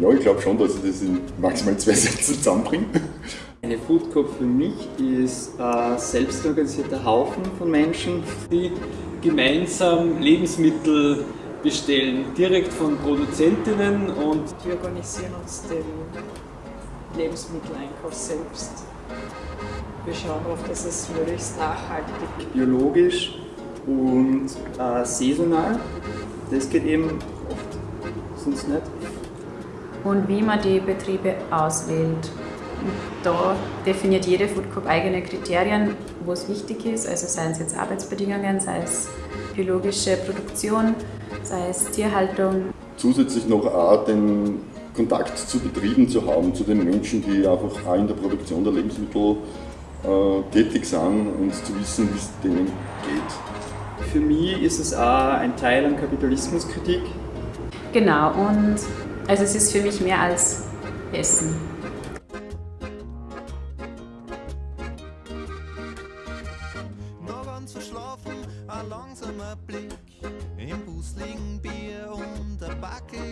Ja, ich glaube schon, dass ich das in maximal zwei Sätzen zusammenbringe. Eine Food Coop für mich ist ein selbstorganisierter Haufen von Menschen, die gemeinsam Lebensmittel bestellen, direkt von Produzentinnen und wir organisieren uns den Lebensmitteleinkauf selbst. Wir schauen auf, dass es möglichst nachhaltig, biologisch und äh, saisonal. Das geht eben oft, sonst nicht. Und wie man die Betriebe auswählt. Da definiert jede Food Coop eigene Kriterien, wo es wichtig ist, also seien es jetzt Arbeitsbedingungen, sei es biologische Produktion, sei es Tierhaltung. Zusätzlich noch auch den Kontakt zu Betrieben zu haben, zu den Menschen, die einfach auch in der Produktion der Lebensmittel äh, tätig sind und zu wissen, wie es denen geht. Für mich ist es auch ein Teil an Kapitalismuskritik. Genau, und also es ist für mich mehr als Essen. Ein langsamer Blick. Im Bus liegen Bier und ein Backe.